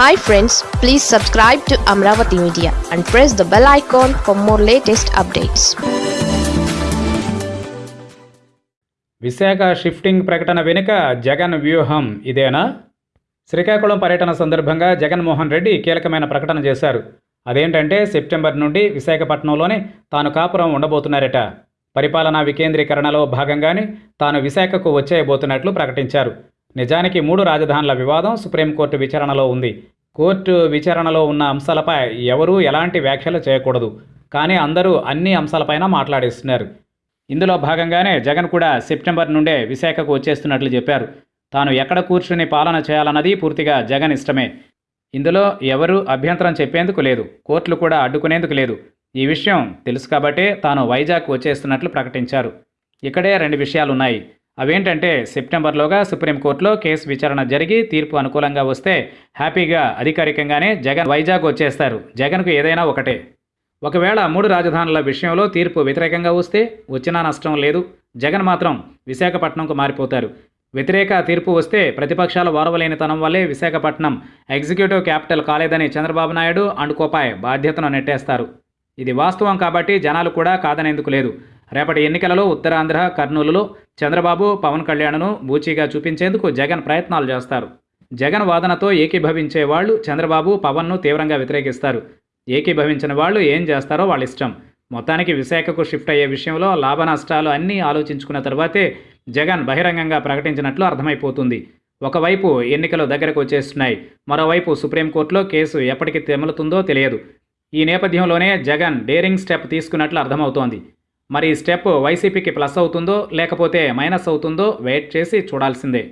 Hi friends please subscribe to Amaravati media and press the bell icon for more latest updates Visakha shifting ప్రకటన వెనుక జగన్ వ్యూహం ఇదేనా? శ్రీకాకుళం పర్యటన సందర్భంగా జగన్మోహన్ రెడ్డి కీలకమైన ప్రకటన చేశారు. అదేంటంటే సెప్టెంబర్ నుండి విశాఖపట్నంలోనే తాను కాపురం ఉండబోతున్నారట. పరిపాలనా వికేంద్రీకరణలో భాగంగానే తాను విశాఖకు వచ్చేయబోతున్నట్లు ప్రకటించారు. నిజానికి మూడు రాజధానుల వివాదం సుప్రీంకోర్టు విచారణలో ఉంది. కోర్టు విచారణలో ఉన్న అంశాలపై ఎవరూ ఎలాంటి వ్యాఖ్యలు చేయకూడదు. కానీ అందరూ అన్ని అంశాలపైన మాట్లాడేస్తున్నారు. ఇందులో భాగంగానే జగన్ కూడా సెప్టెంబర్ నుండే విశాఖకు వచ్చేస్తున్నట్లు చెప్పారు. తాను ఎక్కడ కూర్చుని పాలన చేయాలన్నది పూర్తిగా జగన్ ఇష్టమే. ఇందులో ఎవరూ అభ్యంతరం చెప్పేందుకు లేదు. కోర్టులు కూడా అడ్డుకునేందుకు లేదు. ఈ విషయం తెలుసు కాబట్టే తాను వైజాగ్ వచ్చేస్తున్నట్లు ప్రకటించారు. ఇక్కడే రెండు విషయాలున్నాయి. అవేంటంటే సెప్టెంబర్లోగా సుప్రీంకోర్టులో కేసు విచారణ జరిగి తీర్పు అనుకూలంగా వస్తే హ్యాపీగా అధికారికంగానే జగన్ వైజాగ్ వచ్చేస్తారు. జగన్కు ఏదైనా ఒకటే. ఒకవేళ మూడు రాజధానుల విషయంలో తీర్పు వ్యతిరేకంగా వస్తే వచ్చినా నష్టం లేదు. జగన్ మాత్రం విశాఖపట్నంకు మారిపోతారు. వ్యతిరేక తీర్పు వస్తే ప్రతిపక్షాల ఓరవలేనితనం వల్లే విశాఖపట్నం ఎగ్జిక్యూటివ్ క్యాపిటల్ కాలేదని చంద్రబాబు నాయుడు అండుకోపాయ్ బాధ్యతను నెట్టేస్తారు. ఇది వాస్తవం కాబట్టి జనాలు కూడా కాదనేందుకు లేదు. రేపటి ఎన్నికలలో ఉత్తరాంధ్ర కర్నూలులో చంద్రబాబు పవన్ కళ్యాణ్ను బూచీగా చూపించేందుకు జగన్ ప్రయత్నాలు చేస్తారు. జగన్ వాదనతో ఏకీభవించే వాళ్ళు చంద్రబాబు పవన్ను తీవ్రంగా వ్యతిరేకిస్తారు. ఏకీభవించిన వాళ్ళు ఏం చేస్తారో వాళ్ళ ఇష్టం. మొత్తానికి విశాఖకు షిఫ్ట్ అయ్యే విషయంలో లాభ నష్టాలు అన్నీ ఆలోచించుకున్న తర్వాతే జగన్ బహిరంగంగా ప్రకటించినట్లు అర్థమైపోతుంది. ఒకవైపు ఎన్నికలు దగ్గరకు వచ్చేస్తున్నాయి. మరోవైపు సుప్రీంకోర్టులో కేసు ఎప్పటికి తెమలుతుందో తెలియదు. ఈ నేపథ్యంలోనే జగన్ డేరింగ్ స్టెప్ తీసుకున్నట్లు అర్థమవుతోంది. మరి ఈ స్టెప్ వైసీపీకి ప్లస్ అవుతుందో లేకపోతే మైనస్ అవుతుందో వెయిట్ చేసి చూడాల్సిందే.